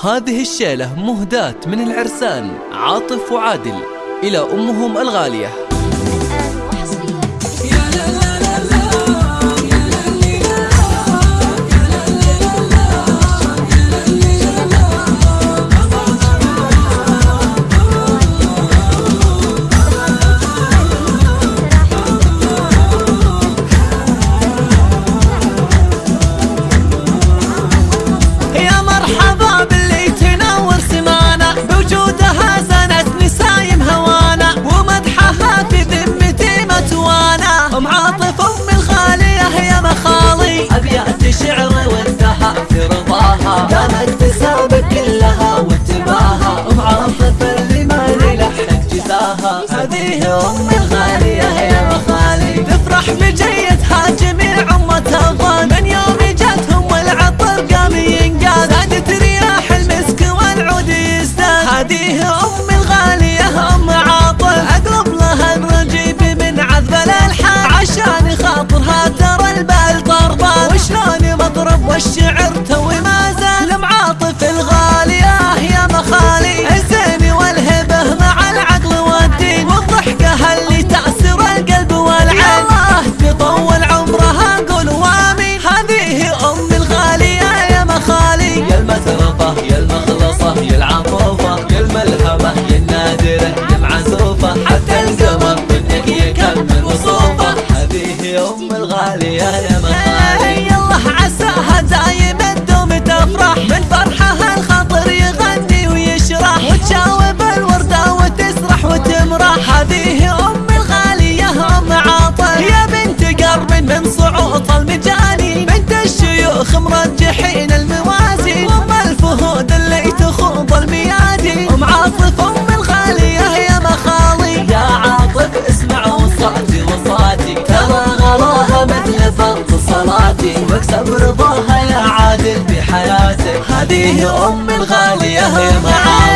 هذه الشيلة مهداة من العرسان عاطف وعادل إلى أمهم الغالية. هذه الغالية الشيوخ مرجحين الموازين أم الفهود اللي تخوض الميادين أم عاطف أم الغالية يا مخالي. يا عاطف اسمع وصاتي وصاتي. ترى صلاتي. واكسب رضاها يا عادل بحياتك. هذه أم الغالية يا معاني